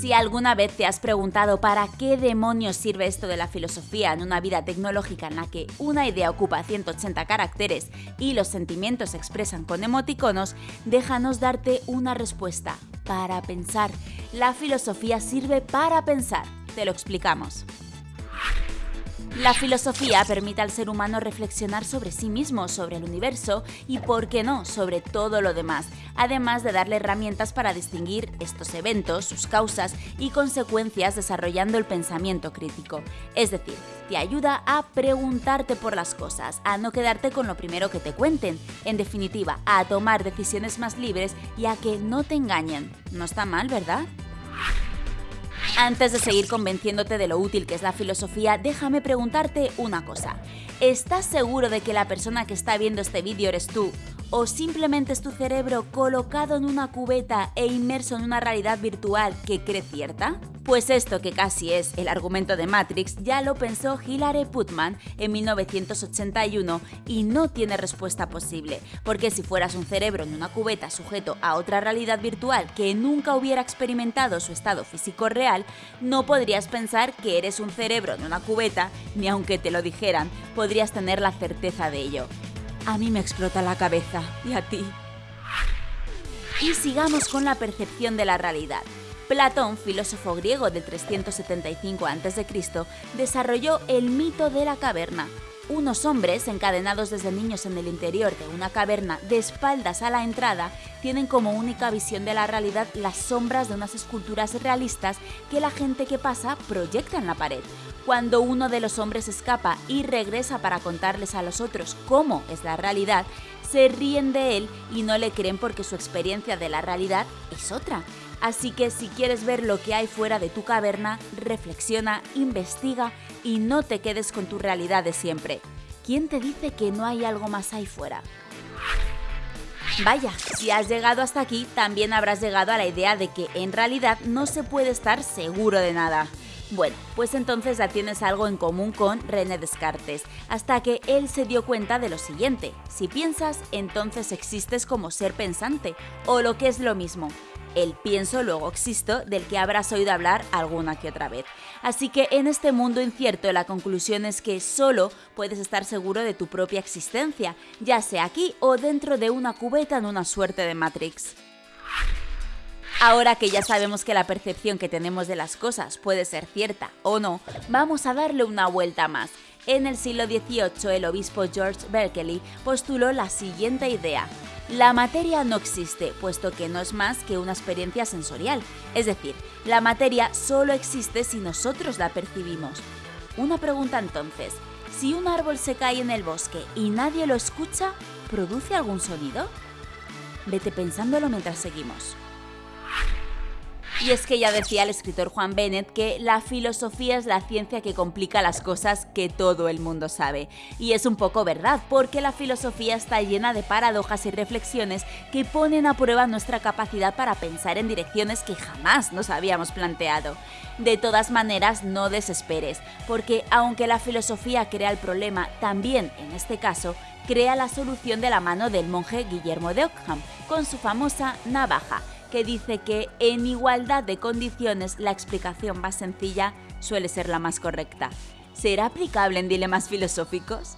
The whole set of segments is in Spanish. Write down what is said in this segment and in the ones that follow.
Si alguna vez te has preguntado para qué demonios sirve esto de la filosofía en una vida tecnológica en la que una idea ocupa 180 caracteres y los sentimientos se expresan con emoticonos, déjanos darte una respuesta. Para pensar. La filosofía sirve para pensar. Te lo explicamos. La filosofía permite al ser humano reflexionar sobre sí mismo, sobre el universo y, por qué no, sobre todo lo demás, además de darle herramientas para distinguir estos eventos, sus causas y consecuencias desarrollando el pensamiento crítico. Es decir, te ayuda a preguntarte por las cosas, a no quedarte con lo primero que te cuenten, en definitiva, a tomar decisiones más libres y a que no te engañen. No está mal, ¿verdad? Antes de seguir convenciéndote de lo útil que es la filosofía, déjame preguntarte una cosa. ¿Estás seguro de que la persona que está viendo este vídeo eres tú? ¿O simplemente es tu cerebro colocado en una cubeta e inmerso en una realidad virtual que cree cierta? Pues esto que casi es el argumento de Matrix ya lo pensó Hilary Putman en 1981 y no tiene respuesta posible, porque si fueras un cerebro en una cubeta sujeto a otra realidad virtual que nunca hubiera experimentado su estado físico real, no podrías pensar que eres un cerebro en una cubeta, ni aunque te lo dijeran, podrías tener la certeza de ello. A mí me explota la cabeza, y a ti. Y sigamos con la percepción de la realidad. Platón, filósofo griego de 375 a.C., desarrolló el mito de la caverna. Unos hombres, encadenados desde niños en el interior de una caverna de espaldas a la entrada, tienen como única visión de la realidad las sombras de unas esculturas realistas que la gente que pasa proyecta en la pared. Cuando uno de los hombres escapa y regresa para contarles a los otros cómo es la realidad, se ríen de él y no le creen porque su experiencia de la realidad es otra. Así que si quieres ver lo que hay fuera de tu caverna, reflexiona, investiga y no te quedes con tu realidad de siempre. ¿Quién te dice que no hay algo más ahí fuera? Vaya, si has llegado hasta aquí, también habrás llegado a la idea de que en realidad no se puede estar seguro de nada. Bueno, pues entonces ya tienes algo en común con René Descartes, hasta que él se dio cuenta de lo siguiente, si piensas, entonces existes como ser pensante, o lo que es lo mismo, el pienso luego existo del que habrás oído hablar alguna que otra vez. Así que en este mundo incierto la conclusión es que solo puedes estar seguro de tu propia existencia, ya sea aquí o dentro de una cubeta en una suerte de Matrix. Ahora que ya sabemos que la percepción que tenemos de las cosas puede ser cierta o no, vamos a darle una vuelta más. En el siglo XVIII, el obispo George Berkeley postuló la siguiente idea. La materia no existe, puesto que no es más que una experiencia sensorial. Es decir, la materia solo existe si nosotros la percibimos. Una pregunta entonces, si un árbol se cae en el bosque y nadie lo escucha, ¿produce algún sonido? Vete pensándolo mientras seguimos. Y es que ya decía el escritor Juan Bennett que la filosofía es la ciencia que complica las cosas que todo el mundo sabe. Y es un poco verdad, porque la filosofía está llena de paradojas y reflexiones que ponen a prueba nuestra capacidad para pensar en direcciones que jamás nos habíamos planteado. De todas maneras, no desesperes, porque aunque la filosofía crea el problema, también, en este caso, crea la solución de la mano del monje Guillermo de Ockham, con su famosa navaja que dice que en igualdad de condiciones la explicación más sencilla suele ser la más correcta. ¿Será aplicable en dilemas filosóficos?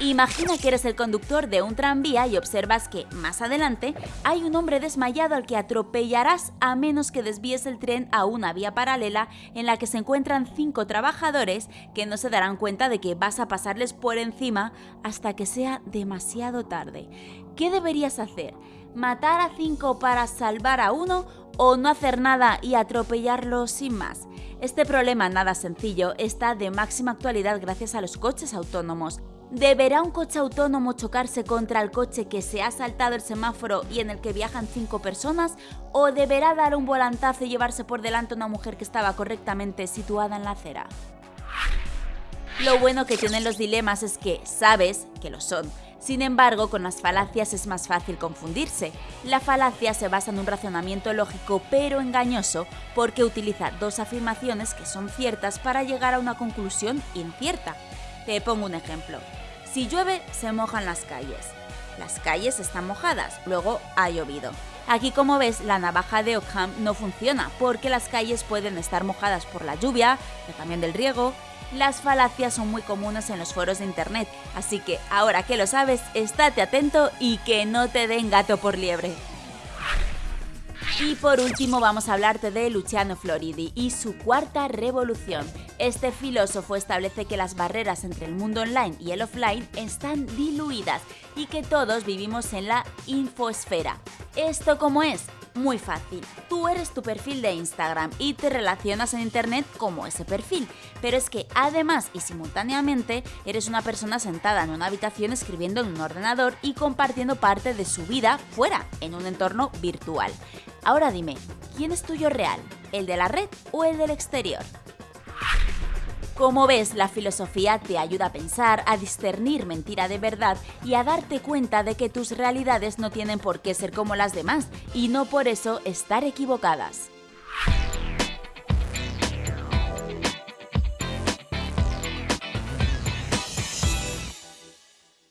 Imagina que eres el conductor de un tranvía y observas que, más adelante, hay un hombre desmayado al que atropellarás a menos que desvíes el tren a una vía paralela en la que se encuentran cinco trabajadores que no se darán cuenta de que vas a pasarles por encima hasta que sea demasiado tarde. ¿Qué deberías hacer? ¿Matar a cinco para salvar a uno o no hacer nada y atropellarlo sin más? Este problema nada sencillo está de máxima actualidad gracias a los coches autónomos. ¿Deberá un coche autónomo chocarse contra el coche que se ha saltado el semáforo y en el que viajan cinco personas? ¿O deberá dar un volantazo y llevarse por delante una mujer que estaba correctamente situada en la acera? Lo bueno que tienen los dilemas es que sabes que lo son. Sin embargo, con las falacias es más fácil confundirse. La falacia se basa en un razonamiento lógico pero engañoso porque utiliza dos afirmaciones que son ciertas para llegar a una conclusión incierta. Te pongo un ejemplo. Si llueve, se mojan las calles. Las calles están mojadas, luego ha llovido. Aquí como ves la navaja de Ockham no funciona porque las calles pueden estar mojadas por la lluvia, pero también del riego, las falacias son muy comunes en los foros de internet, así que ahora que lo sabes, estate atento y que no te den gato por liebre. Y por último vamos a hablarte de Luciano Floridi y su cuarta revolución. Este filósofo establece que las barreras entre el mundo online y el offline están diluidas y que todos vivimos en la infosfera. ¿Esto cómo es? Muy fácil. Tú eres tu perfil de Instagram y te relacionas en Internet como ese perfil. Pero es que además y simultáneamente eres una persona sentada en una habitación escribiendo en un ordenador y compartiendo parte de su vida fuera, en un entorno virtual. Ahora dime, ¿quién es tuyo real? ¿El de la red o el del exterior? Como ves, la filosofía te ayuda a pensar, a discernir mentira de verdad y a darte cuenta de que tus realidades no tienen por qué ser como las demás y no por eso estar equivocadas.